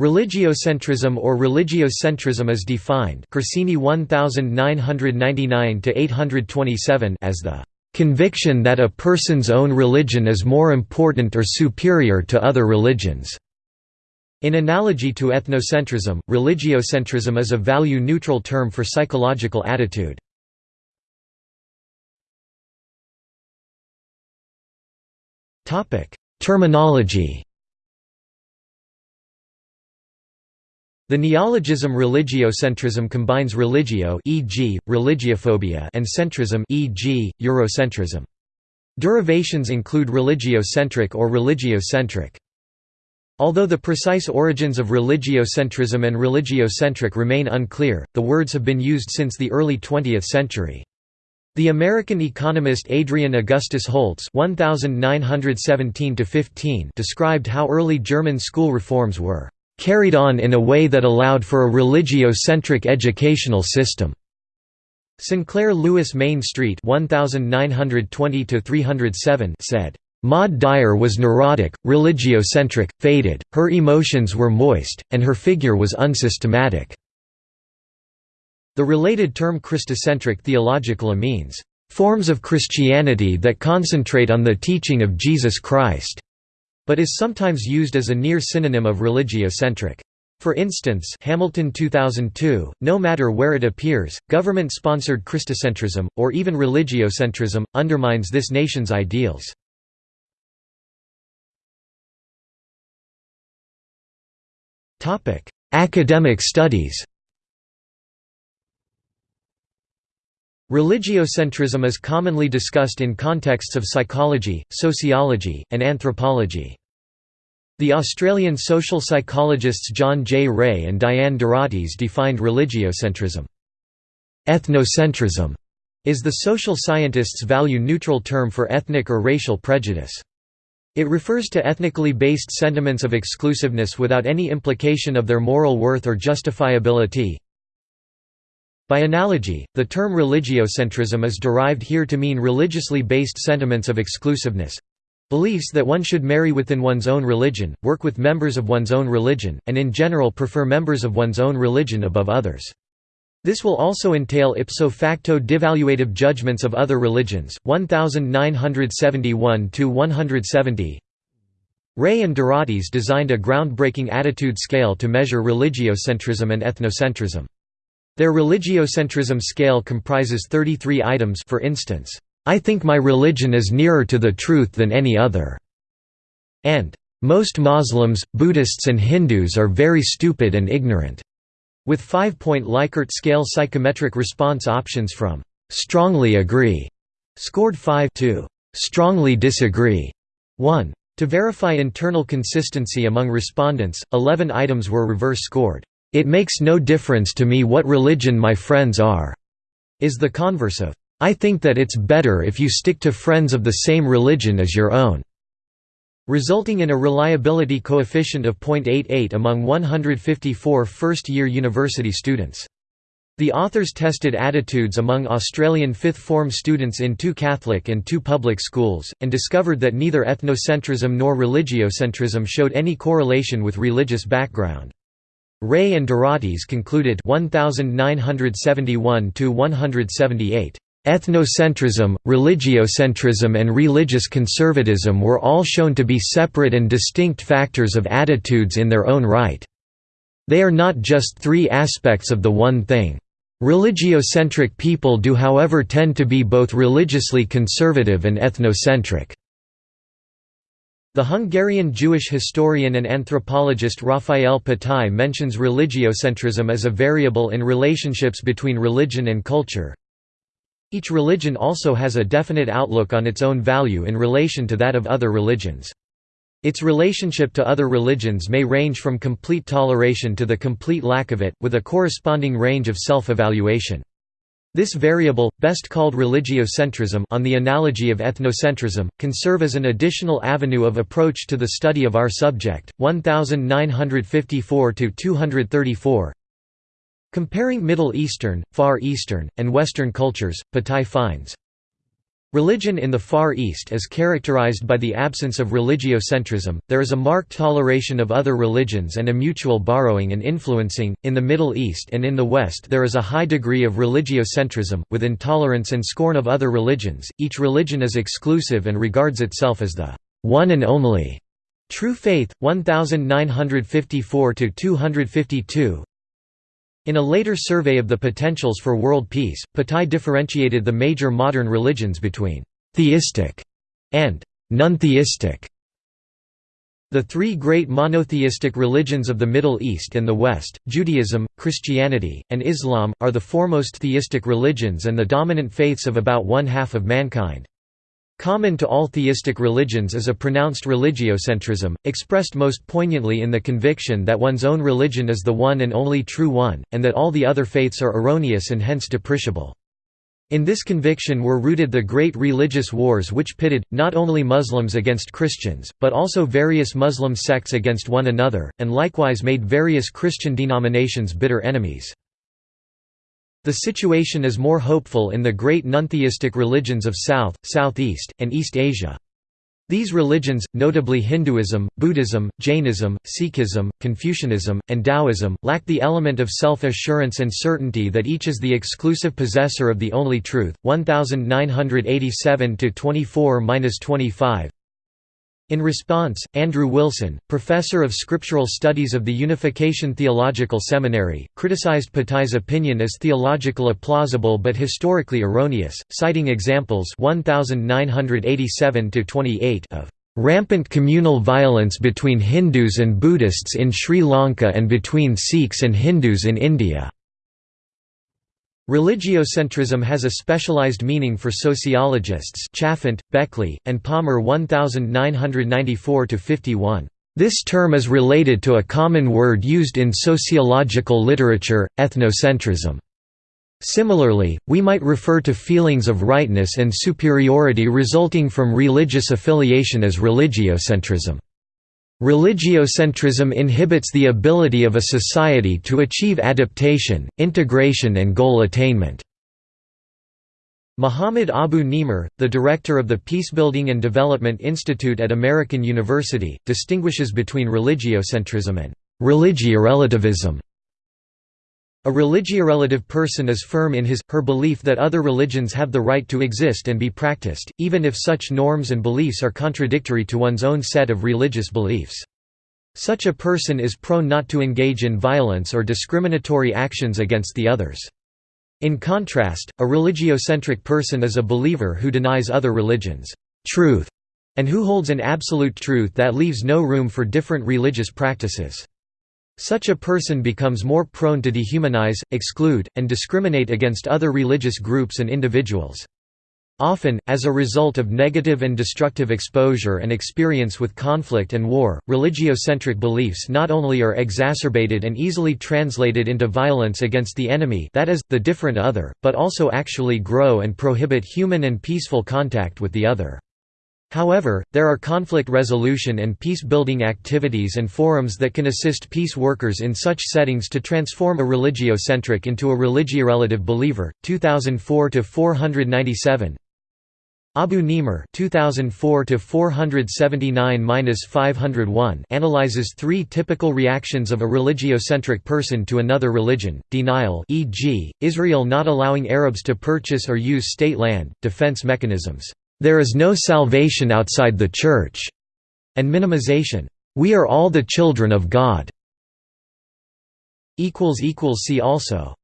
Religiocentrism or religiocentrism is defined Corsini 1999 as the "...conviction that a person's own religion is more important or superior to other religions." In analogy to ethnocentrism, religiocentrism is a value-neutral term for psychological attitude. Terminology The neologism religiocentrism combines religio e.g., religiophobia and centrism e.g., Eurocentrism. Derivations include religiocentric or religiocentric. Although the precise origins of religiocentrism and religiocentric remain unclear, the words have been used since the early 20th century. The American economist Adrian Augustus Holtz (1917–15) described how early German school reforms were carried on in a way that allowed for a religio-centric educational system. Sinclair Lewis Main Street 1920 said, Maud Dyer was neurotic, religiocentric, faded, her emotions were moist, and her figure was unsystematic. The related term Christocentric theological means, forms of Christianity that concentrate on the teaching of Jesus Christ but is sometimes used as a near synonym of religiocentric. For instance Hamilton 2002, no matter where it appears, government-sponsored Christocentrism, or even religiocentrism, undermines this nation's ideals. Academic studies Religiocentrism is commonly discussed in contexts of psychology, sociology, and anthropology. The Australian social psychologists John J. Ray and Diane Doratis defined religiocentrism. Ethnocentrism is the social scientists' value-neutral term for ethnic or racial prejudice. It refers to ethnically based sentiments of exclusiveness without any implication of their moral worth or justifiability, by analogy, the term religiocentrism is derived here to mean religiously based sentiments of exclusiveness beliefs that one should marry within one's own religion, work with members of one's own religion, and in general prefer members of one's own religion above others. This will also entail ipso facto devaluative judgments of other religions. 1971 170. Ray and Doratis designed a groundbreaking attitude scale to measure religiocentrism and ethnocentrism. Their religiocentrism scale comprises 33 items for instance, "'I think my religion is nearer to the truth than any other' and "'Most Muslims, Buddhists and Hindus are very stupid and ignorant' with five-point Likert scale psychometric response options from "'strongly agree' scored 5 to "'strongly disagree' 1. To verify internal consistency among respondents, 11 items were reverse scored. It makes no difference to me what religion my friends are, is the converse of, I think that it's better if you stick to friends of the same religion as your own, resulting in a reliability coefficient of 0.88 among 154 first-year university students. The authors tested attitudes among Australian fifth form students in two Catholic and two public schools, and discovered that neither ethnocentrism nor religiocentrism showed any correlation with religious background. Ray and Doratis concluded 1971 178 Ethnocentrism, religiocentrism and religious conservatism were all shown to be separate and distinct factors of attitudes in their own right. They are not just three aspects of the one thing. Religiocentric people do however tend to be both religiously conservative and ethnocentric. The Hungarian Jewish historian and anthropologist Raphael Patai mentions religiocentrism as a variable in relationships between religion and culture. Each religion also has a definite outlook on its own value in relation to that of other religions. Its relationship to other religions may range from complete toleration to the complete lack of it, with a corresponding range of self-evaluation. This variable, best called religiocentrism on the analogy of ethnocentrism, can serve as an additional avenue of approach to the study of our subject. 1954 to 234. Comparing Middle Eastern, Far Eastern, and Western cultures, Patai finds Religion in the Far East is characterized by the absence of religiocentrism, there is a marked toleration of other religions and a mutual borrowing and influencing. In the Middle East and in the West, there is a high degree of religiocentrism, with intolerance and scorn of other religions. Each religion is exclusive and regards itself as the one and only true faith. 1954 252 in a later survey of the potentials for world peace, Patai differentiated the major modern religions between «theistic» and «non-theistic». The three great monotheistic religions of the Middle East and the West, Judaism, Christianity, and Islam, are the foremost theistic religions and the dominant faiths of about one-half of mankind. Common to all theistic religions is a pronounced religiocentrism, expressed most poignantly in the conviction that one's own religion is the one and only true one, and that all the other faiths are erroneous and hence depreciable. In this conviction were rooted the great religious wars which pitted, not only Muslims against Christians, but also various Muslim sects against one another, and likewise made various Christian denominations bitter enemies. The situation is more hopeful in the great non-theistic religions of South, Southeast, and East Asia. These religions, notably Hinduism, Buddhism, Jainism, Sikhism, Confucianism, and Taoism, lack the element of self-assurance and certainty that each is the exclusive possessor of the only truth. 1987 24-25 in response, Andrew Wilson, professor of scriptural studies of the Unification Theological Seminary, criticized Patai's opinion as theological plausible but historically erroneous, citing examples 1987 of rampant communal violence between Hindus and Buddhists in Sri Lanka and between Sikhs and Hindus in India. Religiocentrism has a specialized meaning for sociologists Chalfant, Beckley, and Palmer 1994–51. This term is related to a common word used in sociological literature, ethnocentrism. Similarly, we might refer to feelings of rightness and superiority resulting from religious affiliation as religiocentrism. Religiocentrism inhibits the ability of a society to achieve adaptation, integration and goal attainment. Muhammad Abu Nimer, the director of the Peacebuilding and Development Institute at American University, distinguishes between religiocentrism and religiorelativism. A religiorelative person is firm in his, her belief that other religions have the right to exist and be practiced, even if such norms and beliefs are contradictory to one's own set of religious beliefs. Such a person is prone not to engage in violence or discriminatory actions against the others. In contrast, a religiocentric person is a believer who denies other religions' truth, and who holds an absolute truth that leaves no room for different religious practices. Such a person becomes more prone to dehumanize, exclude, and discriminate against other religious groups and individuals. Often, as a result of negative and destructive exposure and experience with conflict and war, religiocentric beliefs not only are exacerbated and easily translated into violence against the enemy that is, the different other, but also actually grow and prohibit human and peaceful contact with the other. However, there are conflict resolution and peace-building activities and forums that can assist peace workers in such settings to transform a religiocentric into a religiorelative believer. 2004 to 497. Abu Nimer 2004 to 479-501 analyzes three typical reactions of a religiocentric person to another religion: denial, e.g., Israel not allowing Arabs to purchase or use state land, defense mechanisms. There is no salvation outside the Church, and minimization. We are all the children of God. See also